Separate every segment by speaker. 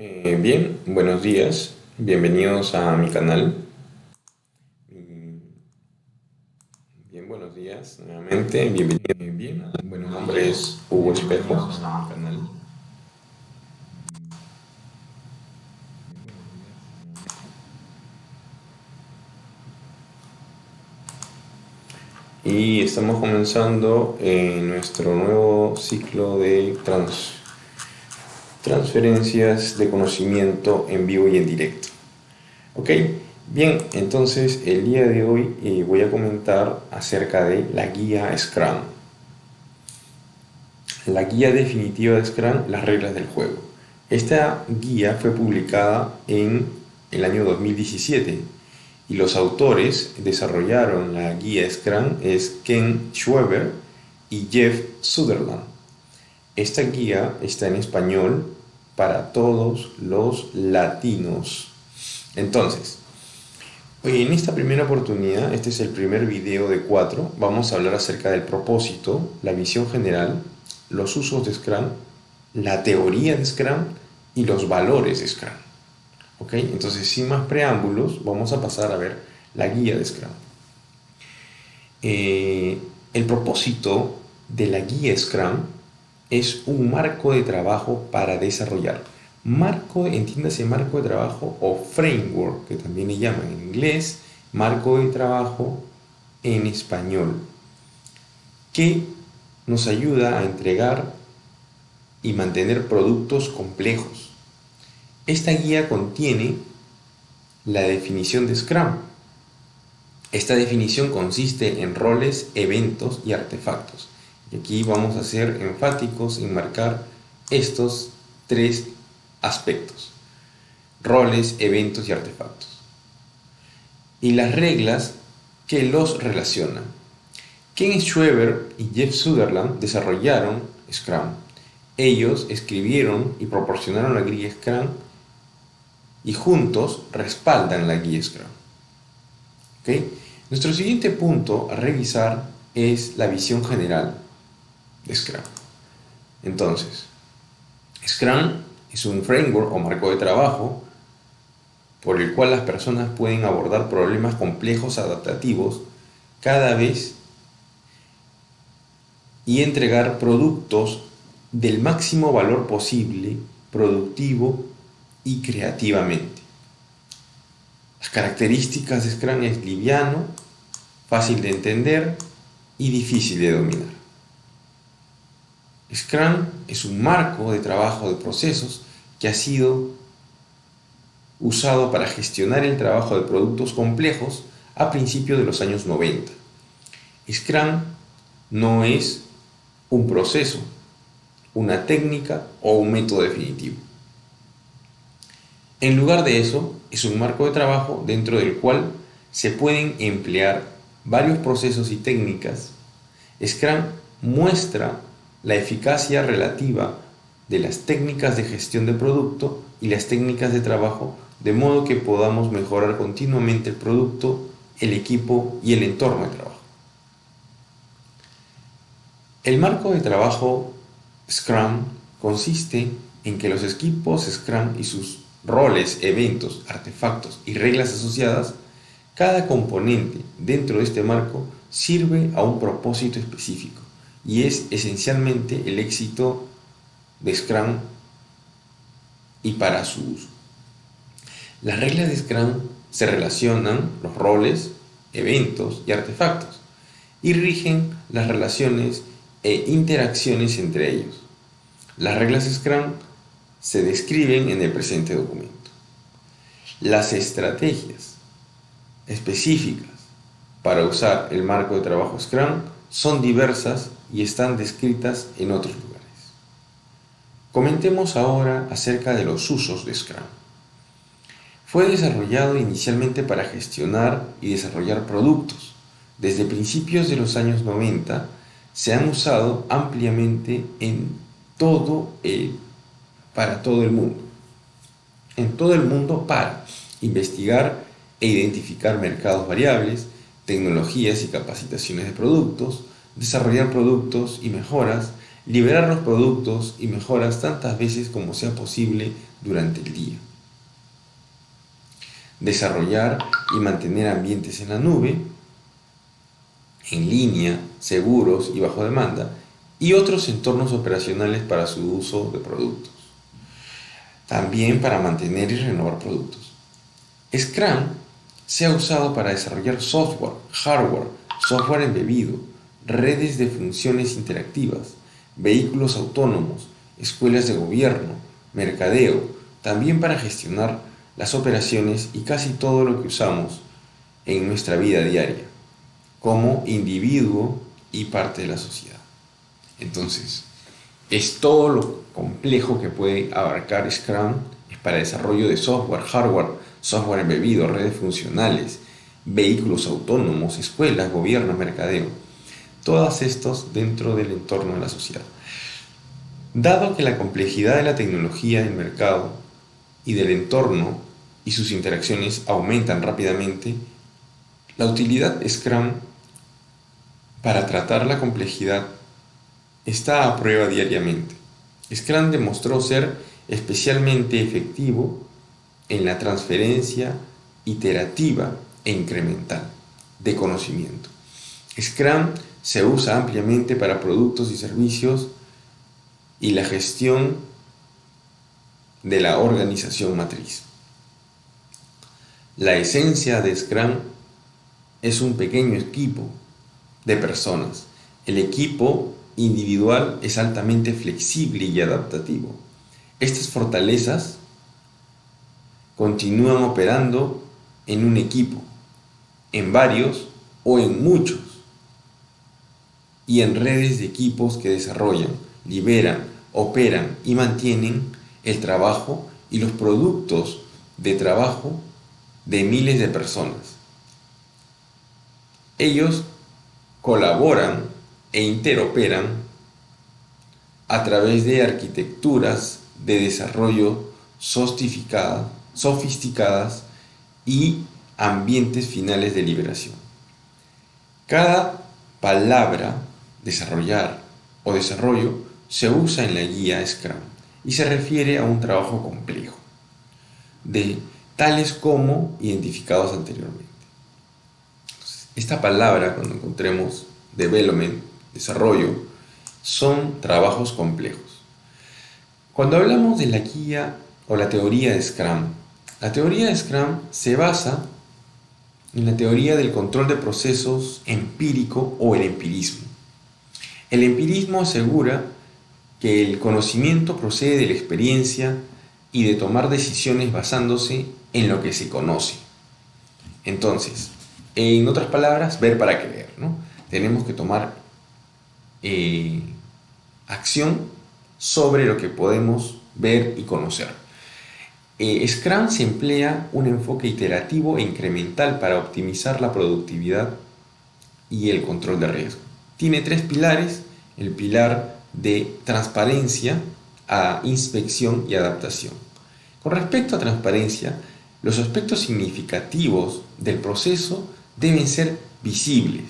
Speaker 1: Eh, bien, buenos días, bienvenidos a mi canal. Mm, bien, buenos días nuevamente, bienvenidos. Bien, bueno, nombre es Hugo Espejo. Y estamos comenzando en nuestro nuevo ciclo de trans transferencias de conocimiento en vivo y en directo. Ok, bien, entonces el día de hoy eh, voy a comentar acerca de la guía Scrum. La guía definitiva de Scrum, las reglas del juego. Esta guía fue publicada en el año 2017 y los autores desarrollaron la guía Scrum es Ken Schweber y Jeff Sutherland. Esta guía está en español para todos los latinos. Entonces, en esta primera oportunidad, este es el primer video de cuatro, vamos a hablar acerca del propósito, la visión general, los usos de Scrum, la teoría de Scrum y los valores de Scrum. ¿Ok? Entonces, sin más preámbulos, vamos a pasar a ver la guía de Scrum. Eh, el propósito de la guía Scrum es un marco de trabajo para desarrollar. Marco, entiéndase marco de trabajo o framework, que también le llaman en inglés, marco de trabajo en español, que nos ayuda a entregar y mantener productos complejos. Esta guía contiene la definición de Scrum. Esta definición consiste en roles, eventos y artefactos. Y aquí vamos a ser enfáticos en marcar estos tres aspectos. Roles, eventos y artefactos. Y las reglas que los relacionan. Ken Schweber y Jeff Sutherland desarrollaron Scrum. Ellos escribieron y proporcionaron la guía Scrum y juntos respaldan la guía Scrum. Nuestro siguiente punto a revisar es la visión general Scrum. Entonces, Scrum es un framework o marco de trabajo por el cual las personas pueden abordar problemas complejos adaptativos cada vez y entregar productos del máximo valor posible, productivo y creativamente. Las características de Scrum es liviano, fácil de entender y difícil de dominar. Scrum es un marco de trabajo de procesos que ha sido usado para gestionar el trabajo de productos complejos a principios de los años 90. Scrum no es un proceso, una técnica o un método definitivo. En lugar de eso, es un marco de trabajo dentro del cual se pueden emplear varios procesos y técnicas. Scrum muestra la eficacia relativa de las técnicas de gestión de producto y las técnicas de trabajo de modo que podamos mejorar continuamente el producto, el equipo y el entorno de trabajo. El marco de trabajo Scrum consiste en que los equipos Scrum y sus roles, eventos, artefactos y reglas asociadas, cada componente dentro de este marco sirve a un propósito específico y es esencialmente el éxito de Scrum y para su uso. Las reglas de Scrum se relacionan los roles, eventos y artefactos y rigen las relaciones e interacciones entre ellos. Las reglas de Scrum se describen en el presente documento. Las estrategias específicas para usar el marco de trabajo Scrum son diversas y están descritas en otros lugares. Comentemos ahora acerca de los usos de Scrum. Fue desarrollado inicialmente para gestionar y desarrollar productos. Desde principios de los años 90 se han usado ampliamente en todo el, para todo el mundo. En todo el mundo para investigar e identificar mercados variables, tecnologías y capacitaciones de productos, desarrollar productos y mejoras liberar los productos y mejoras tantas veces como sea posible durante el día. Desarrollar y mantener ambientes en la nube, en línea, seguros y bajo demanda, y otros entornos operacionales para su uso de productos. También para mantener y renovar productos. Scrum se ha usado para desarrollar software, hardware, software embebido, redes de funciones interactivas, vehículos autónomos, escuelas de gobierno, mercadeo, también para gestionar las operaciones y casi todo lo que usamos en nuestra vida diaria, como individuo y parte de la sociedad. Entonces, es todo lo complejo que puede abarcar Scrum, es para desarrollo de software, hardware, software embebido, redes funcionales, vehículos autónomos, escuelas, gobierno, mercadeo. Todos estos dentro del entorno de la sociedad. Dado que la complejidad de la tecnología del mercado y del entorno y sus interacciones aumentan rápidamente, la utilidad Scrum para tratar la complejidad está a prueba diariamente. Scrum demostró ser especialmente efectivo en la transferencia iterativa e incremental de conocimiento. Scrum se usa ampliamente para productos y servicios y la gestión de la organización matriz. La esencia de Scrum es un pequeño equipo de personas. El equipo individual es altamente flexible y adaptativo. Estas fortalezas continúan operando en un equipo, en varios o en muchos, y en redes de equipos que desarrollan, liberan, operan y mantienen el trabajo y los productos de trabajo de miles de personas. Ellos colaboran e interoperan a través de arquitecturas de desarrollo sofisticadas, y ambientes finales de liberación. Cada palabra, desarrollar o desarrollo, se usa en la guía Scrum y se refiere a un trabajo complejo, de tales como identificados anteriormente. Esta palabra, cuando encontremos development, desarrollo, son trabajos complejos. Cuando hablamos de la guía o la teoría de Scrum, la teoría de Scrum se basa en la teoría del control de procesos empírico o el empirismo. El empirismo asegura que el conocimiento procede de la experiencia y de tomar decisiones basándose en lo que se conoce. Entonces, en otras palabras, ver para creer. ¿no? Tenemos que tomar eh, acción sobre lo que podemos ver y conocer. Eh, Scrum se emplea un enfoque iterativo e incremental para optimizar la productividad y el control de riesgo. Tiene tres pilares, el pilar de transparencia, a inspección y adaptación. Con respecto a transparencia, los aspectos significativos del proceso deben ser visibles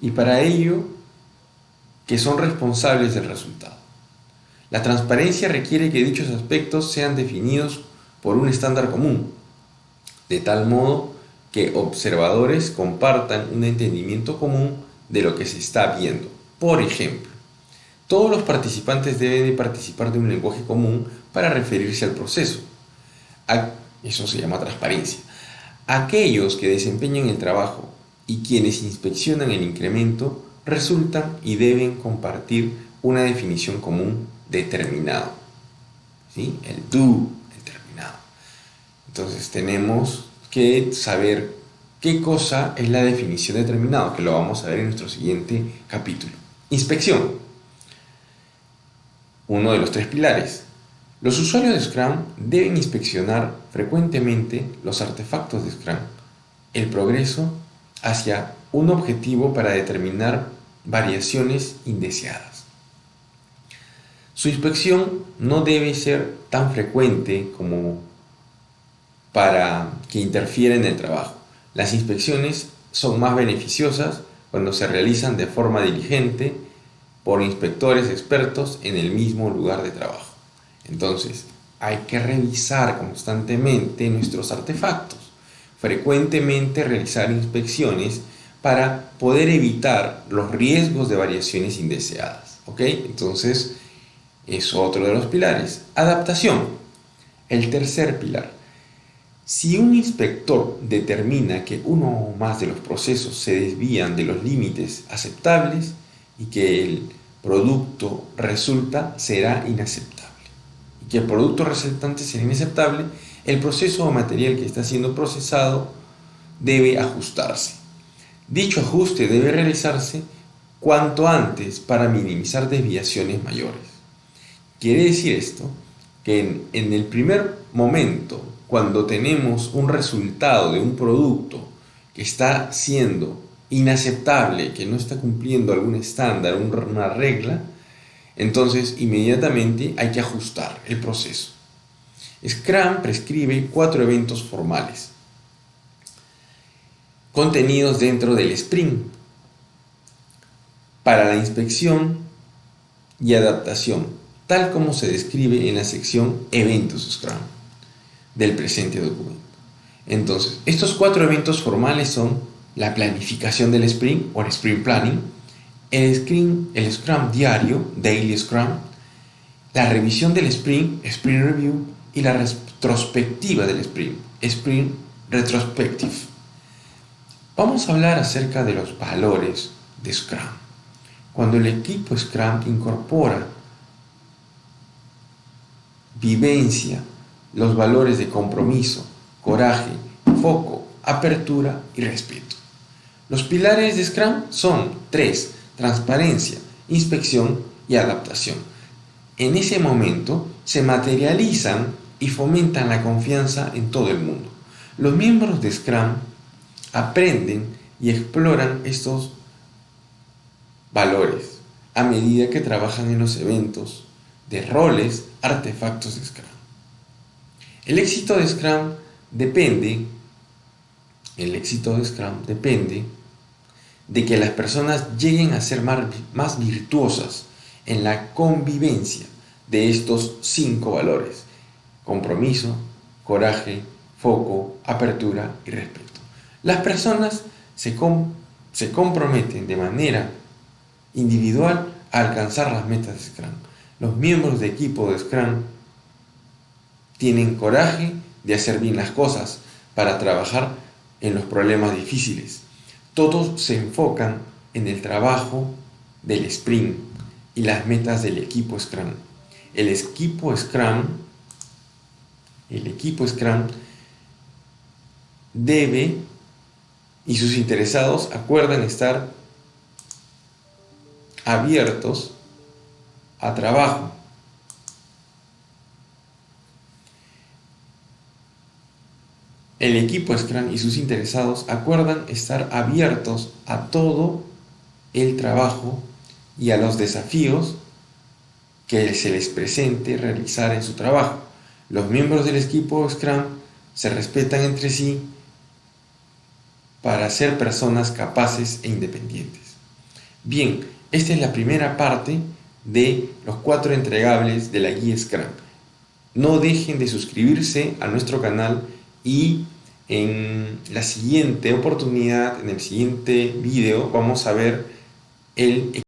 Speaker 1: y para ello que son responsables del resultado. La transparencia requiere que dichos aspectos sean definidos por un estándar común, de tal modo que observadores compartan un entendimiento común de lo que se está viendo. Por ejemplo, todos los participantes deben de participar de un lenguaje común para referirse al proceso. Eso se llama transparencia. Aquellos que desempeñan el trabajo y quienes inspeccionan el incremento resultan y deben compartir una definición común determinado. ¿sí? El do determinado. Entonces tenemos que saber qué cosa es la definición determinado, que lo vamos a ver en nuestro siguiente capítulo. Inspección. Uno de los tres pilares. Los usuarios de Scrum deben inspeccionar frecuentemente los artefactos de Scrum, el progreso hacia un objetivo para determinar variaciones indeseadas. Su inspección no debe ser tan frecuente como para que interfiera en el trabajo. Las inspecciones son más beneficiosas cuando se realizan de forma diligente por inspectores expertos en el mismo lugar de trabajo. Entonces, hay que revisar constantemente nuestros artefactos, frecuentemente realizar inspecciones para poder evitar los riesgos de variaciones indeseadas. ¿Ok? Entonces, es otro de los pilares. Adaptación. El tercer pilar. Si un inspector determina que uno o más de los procesos se desvían de los límites aceptables y que el producto resulta será inaceptable y que el producto resultante será inaceptable, el proceso o material que está siendo procesado debe ajustarse. Dicho ajuste debe realizarse cuanto antes para minimizar desviaciones mayores. Quiere decir esto que en, en el primer momento cuando tenemos un resultado de un producto que está siendo inaceptable, que no está cumpliendo algún estándar, una regla, entonces inmediatamente hay que ajustar el proceso. Scrum prescribe cuatro eventos formales contenidos dentro del sprint para la inspección y adaptación, tal como se describe en la sección Eventos Scrum del presente documento. Entonces, estos cuatro eventos formales son la planificación del sprint o el sprint planning, el scrum, el scrum diario, daily scrum, la revisión del sprint, sprint review, y la retrospectiva del sprint, sprint retrospective. Vamos a hablar acerca de los valores de Scrum. Cuando el equipo Scrum incorpora vivencia, los valores de compromiso, coraje, foco, apertura y respeto. Los pilares de Scrum son tres, transparencia, inspección y adaptación. En ese momento se materializan y fomentan la confianza en todo el mundo. Los miembros de Scrum aprenden y exploran estos valores a medida que trabajan en los eventos de roles, artefactos de Scrum. El éxito de Scrum depende, el éxito de Scrum depende de que las personas lleguen a ser más, virtuosas en la convivencia de estos cinco valores. Compromiso, coraje, foco, apertura y respeto. Las personas se, se comprometen de manera individual a alcanzar las metas de Scrum. Los miembros de equipo de Scrum tienen coraje de hacer bien las cosas para trabajar en los problemas difíciles. Todos se enfocan en el trabajo del sprint y las metas del equipo Scrum. El equipo Scrum, el equipo Scrum debe y sus interesados acuerdan estar abiertos a trabajo El equipo Scrum y sus interesados acuerdan estar abiertos a todo el trabajo y a los desafíos que se les presente realizar en su trabajo. Los miembros del equipo Scrum se respetan entre sí para ser personas capaces e independientes. Bien, esta es la primera parte de los cuatro entregables de la guía Scrum. No dejen de suscribirse a nuestro canal y en la siguiente oportunidad, en el siguiente video, vamos a ver el